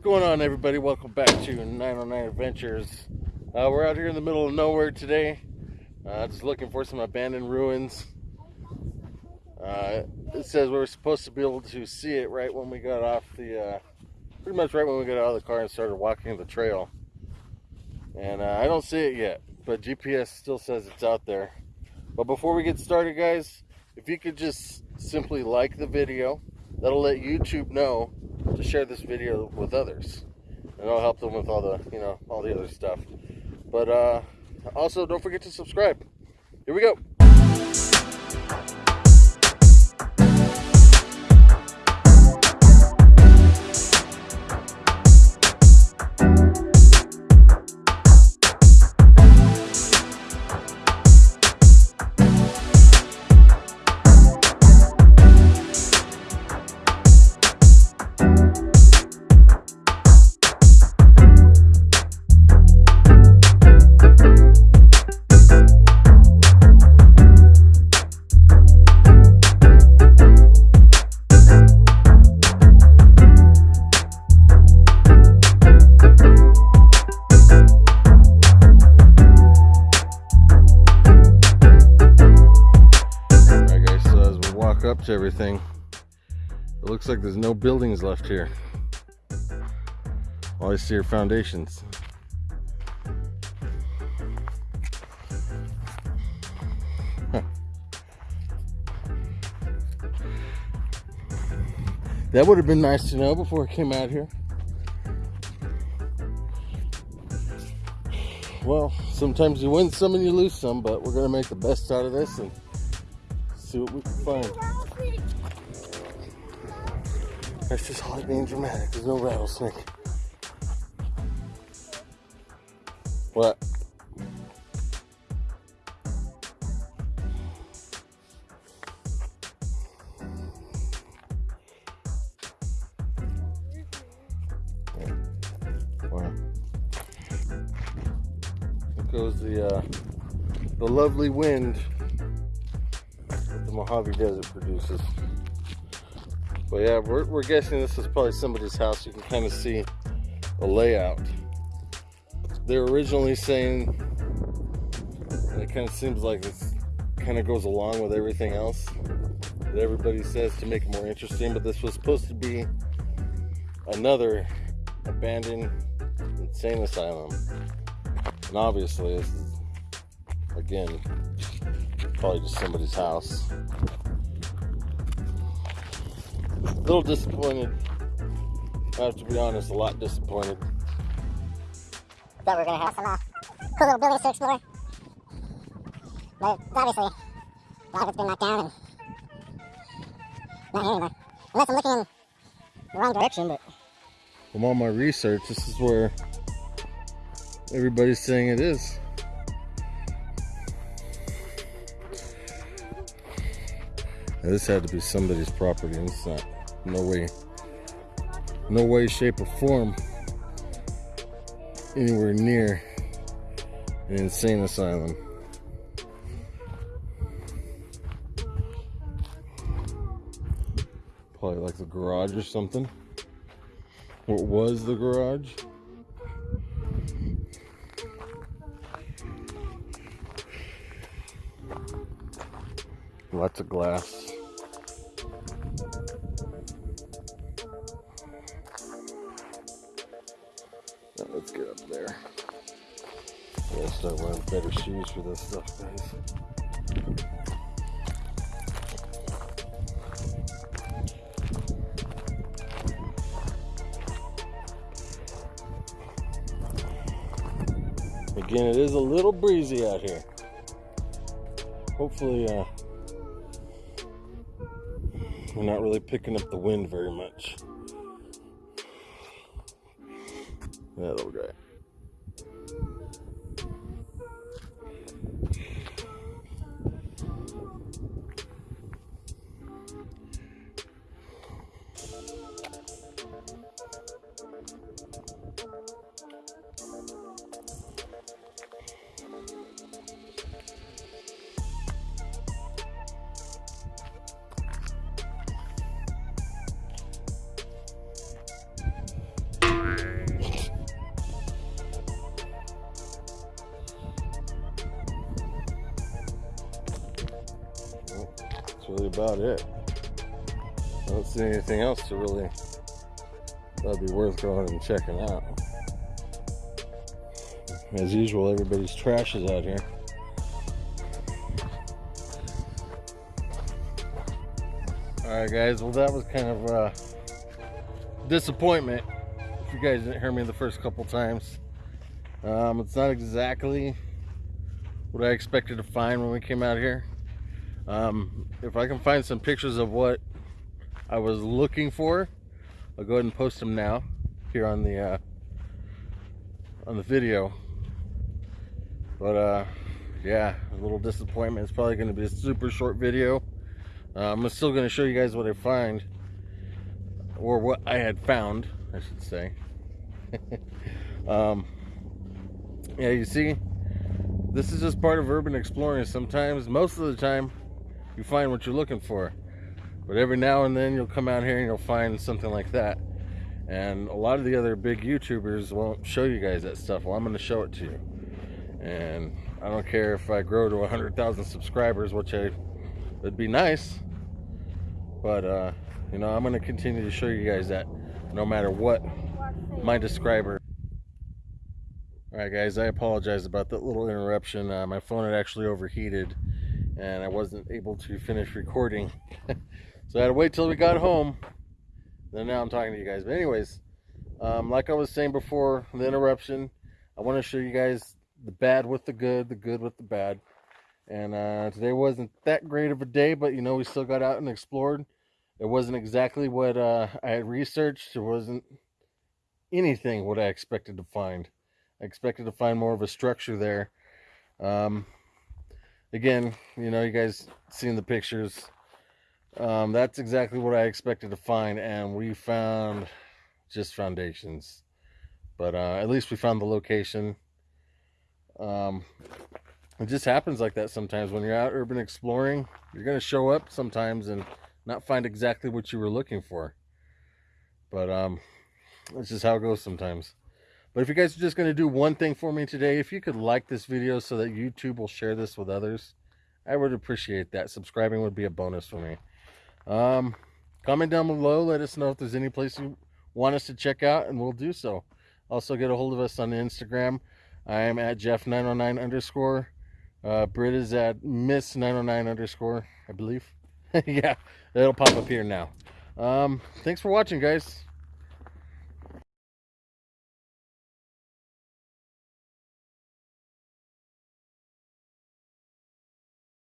What's going on, everybody? Welcome back to 909 Adventures. Uh, we're out here in the middle of nowhere today, uh, just looking for some abandoned ruins. Uh, it says we were supposed to be able to see it right when we got off the, uh, pretty much right when we got out of the car and started walking the trail. And uh, I don't see it yet, but GPS still says it's out there. But before we get started, guys, if you could just simply like the video, that'll let YouTube know to share this video with others. And I'll help them with all the, you know, all the other stuff. But uh, also, don't forget to subscribe. Here we go. To everything, it looks like there's no buildings left here. All I see are foundations. That would have been nice to know before I came out here. Well, sometimes you win some and you lose some, but we're gonna make the best out of this and see what we can find. That's just Holly being dramatic. There's no rattlesnake. What? Wow. Goes the uh, the lovely wind the Mojave Desert produces. But yeah, we're, we're guessing this is probably somebody's house. You can kind of see the layout. They're originally saying, and it kind of seems like it kind of goes along with everything else that everybody says to make it more interesting, but this was supposed to be another abandoned insane asylum. And obviously, this is, again, probably just somebody's house. A little disappointed. I have to be honest, a lot disappointed. We were gonna have some uh, cool little buildings to explore. But obviously, a lot of it's been knocked down and not here anymore. Unless I'm looking in the wrong direction, but From all my research, this is where everybody's saying it is. This had to be somebody's property, it's not. No way. No way, shape, or form anywhere near an insane asylum. Probably like the garage or something. What was the garage? Lots of glass. I gotta start wearing better shoes for this stuff, guys. Again, it is a little breezy out here. Hopefully, uh, we're not really picking up the wind very much. That little guy. Really about it. I don't see anything else to really that'd be worth going and checking out. As usual, everybody's trash is out here. Alright guys, well that was kind of a disappointment. If you guys didn't hear me the first couple times. Um, it's not exactly what I expected to find when we came out here. Um, if I can find some pictures of what I was looking for, I'll go ahead and post them now here on the uh, on the video. But uh, yeah, a little disappointment. It's probably going to be a super short video. Uh, I'm still going to show you guys what I find, or what I had found, I should say. um, yeah, you see, this is just part of urban exploring. Sometimes, most of the time, you find what you're looking for. But every now and then you'll come out here and you'll find something like that. And a lot of the other big YouTubers won't show you guys that stuff. Well, I'm going to show it to you. And I don't care if I grow to 100,000 subscribers, which I would be nice. But, uh, you know, I'm going to continue to show you guys that no matter what my describer Alright guys, I apologize about that little interruption. Uh, my phone had actually overheated and I wasn't able to finish recording. so I had to wait till we got home. Then now I'm talking to you guys. But anyways, um, like I was saying before the interruption, I want to show you guys the bad with the good, the good with the bad. And uh, today wasn't that great of a day, but you know, we still got out and explored. It wasn't exactly what uh, I had researched. It wasn't anything what I expected to find. I expected to find more of a structure there. Um, again, you know, you guys seen the pictures. Um, that's exactly what I expected to find, and we found just foundations. But uh, at least we found the location. Um, it just happens like that sometimes when you're out urban exploring. You're going to show up sometimes and not find exactly what you were looking for. But um, that's just how it goes sometimes. But if you guys are just going to do one thing for me today, if you could like this video so that YouTube will share this with others, I would appreciate that. Subscribing would be a bonus for me. Um, comment down below. Let us know if there's any place you want us to check out, and we'll do so. Also, get a hold of us on Instagram. I am at Jeff909 underscore. Uh, Brit is at Miss909 underscore, I believe. yeah, it'll pop up here now. Um, thanks for watching, guys.